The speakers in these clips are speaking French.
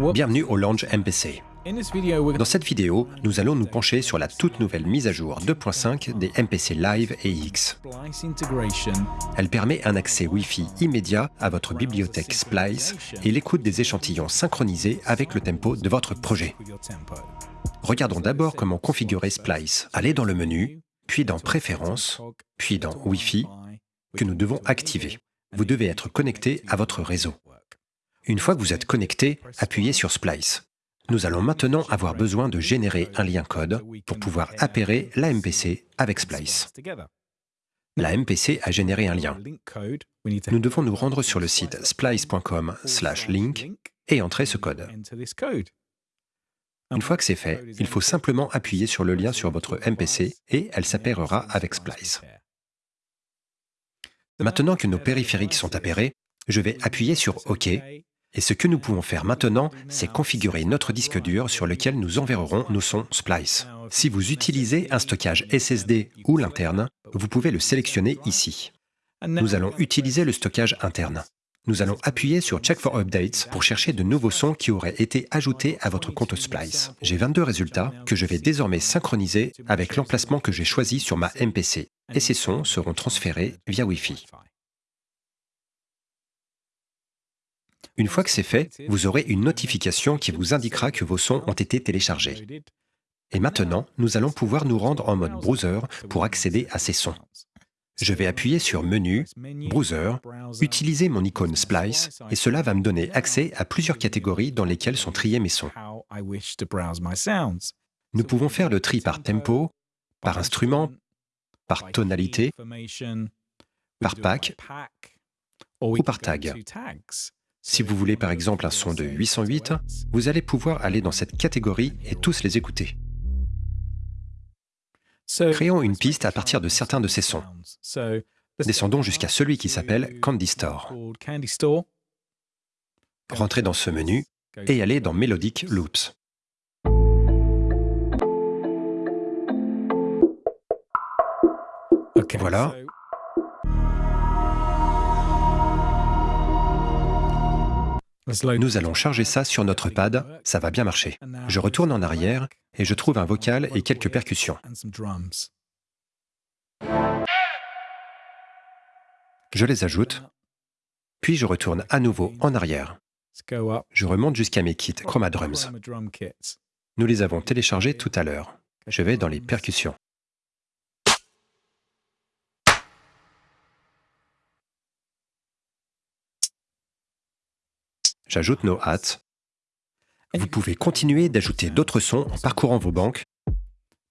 Bienvenue au Lounge MPC. Dans cette vidéo, nous allons nous pencher sur la toute nouvelle mise à jour 2.5 des MPC Live et X. Elle permet un accès Wi-Fi immédiat à votre bibliothèque Splice et l'écoute des échantillons synchronisés avec le tempo de votre projet. Regardons d'abord comment configurer Splice. Allez dans le menu, puis dans Préférences, puis dans Wi-Fi, que nous devons activer. Vous devez être connecté à votre réseau. Une fois que vous êtes connecté, appuyez sur Splice. Nous allons maintenant avoir besoin de générer un lien code pour pouvoir appairer la MPC avec Splice. La MPC a généré un lien. Nous devons nous rendre sur le site splice.com link et entrer ce code. Une fois que c'est fait, il faut simplement appuyer sur le lien sur votre MPC et elle s'appairera avec Splice. Maintenant que nos périphériques sont appairés, je vais appuyer sur OK et ce que nous pouvons faire maintenant, c'est configurer notre disque dur sur lequel nous enverrons nos sons Splice. Si vous utilisez un stockage SSD ou l'interne, vous pouvez le sélectionner ici. Nous allons utiliser le stockage interne. Nous allons appuyer sur Check for Updates pour chercher de nouveaux sons qui auraient été ajoutés à votre compte Splice. J'ai 22 résultats que je vais désormais synchroniser avec l'emplacement que j'ai choisi sur ma MPC, et ces sons seront transférés via Wi-Fi. Une fois que c'est fait, vous aurez une notification qui vous indiquera que vos sons ont été téléchargés. Et maintenant, nous allons pouvoir nous rendre en mode browser pour accéder à ces sons. Je vais appuyer sur Menu, Browser, utiliser mon icône Splice, et cela va me donner accès à plusieurs catégories dans lesquelles sont triés mes sons. Nous pouvons faire le tri par tempo, par instrument, par tonalité, par pack ou par tag. Si vous voulez par exemple un son de 808, vous allez pouvoir aller dans cette catégorie et tous les écouter. Créons une piste à partir de certains de ces sons. Descendons jusqu'à celui qui s'appelle Candy Store. Rentrez dans ce menu et allez dans Melodic Loops. Voilà, Nous allons charger ça sur notre pad, ça va bien marcher. Je retourne en arrière et je trouve un vocal et quelques percussions. Je les ajoute, puis je retourne à nouveau en arrière. Je remonte jusqu'à mes kits Chroma Drums. Nous les avons téléchargés tout à l'heure. Je vais dans les percussions. J'ajoute nos hats. Vous pouvez continuer d'ajouter d'autres sons en parcourant vos banques.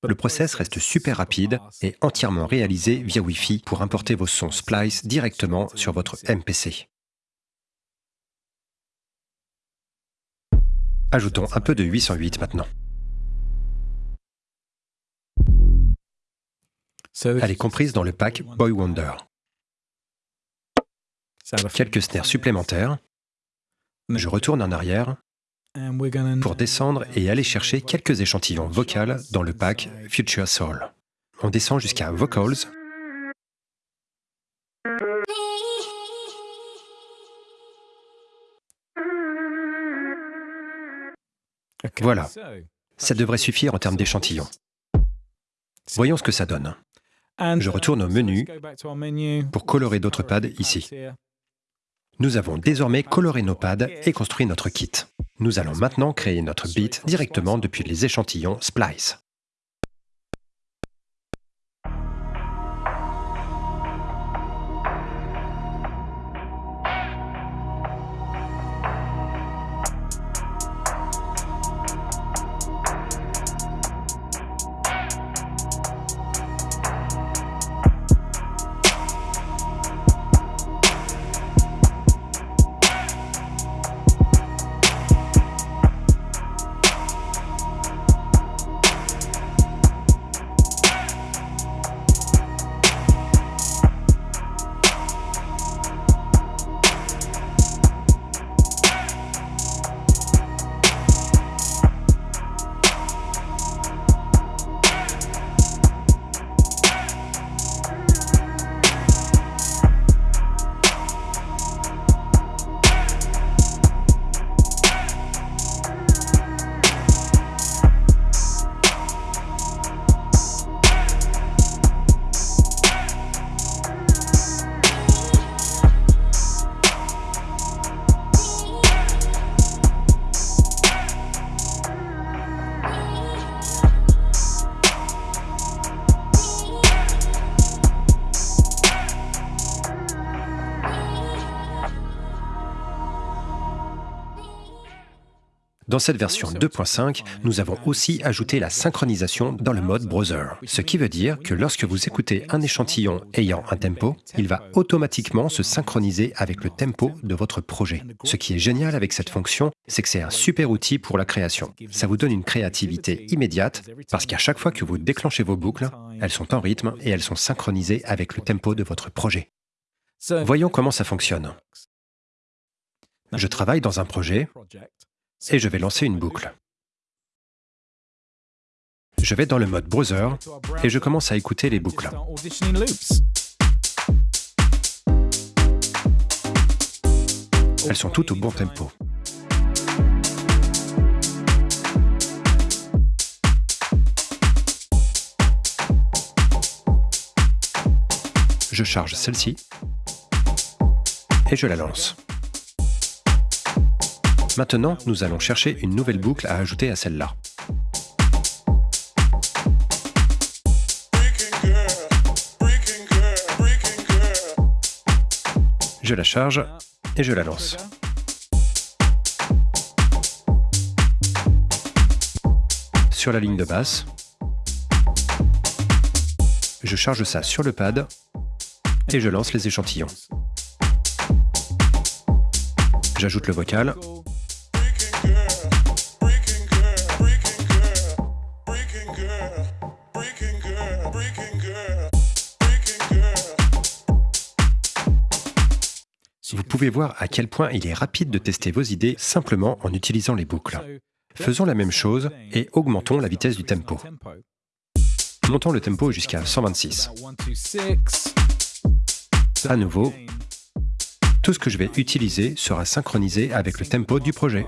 Le process reste super rapide et entièrement réalisé via Wi-Fi pour importer vos sons Splice directement sur votre MPC. Ajoutons un peu de 808 maintenant. Elle est comprise dans le pack Boy Wonder. Quelques snares supplémentaires, je retourne en arrière pour descendre et aller chercher quelques échantillons vocaux dans le pack Future Soul. On descend jusqu'à Vocals. Voilà, ça devrait suffire en termes d'échantillons. Voyons ce que ça donne. Je retourne au menu pour colorer d'autres pads ici. Nous avons désormais coloré nos pads et construit notre kit. Nous allons maintenant créer notre beat directement depuis les échantillons Splice. Dans cette version 2.5, nous avons aussi ajouté la synchronisation dans le mode browser, ce qui veut dire que lorsque vous écoutez un échantillon ayant un tempo, il va automatiquement se synchroniser avec le tempo de votre projet. Ce qui est génial avec cette fonction, c'est que c'est un super outil pour la création. Ça vous donne une créativité immédiate parce qu'à chaque fois que vous déclenchez vos boucles, elles sont en rythme et elles sont synchronisées avec le tempo de votre projet. Voyons comment ça fonctionne. Je travaille dans un projet et je vais lancer une boucle. Je vais dans le mode browser et je commence à écouter les boucles. Elles sont toutes au bon tempo. Je charge celle-ci et je la lance. Maintenant, nous allons chercher une nouvelle boucle à ajouter à celle-là. Je la charge et je la lance. Sur la ligne de basse, je charge ça sur le pad et je lance les échantillons. J'ajoute le vocal Vous pouvez voir à quel point il est rapide de tester vos idées simplement en utilisant les boucles. Faisons la même chose et augmentons la vitesse du tempo. Montons le tempo jusqu'à 126. À nouveau, tout ce que je vais utiliser sera synchronisé avec le tempo du projet.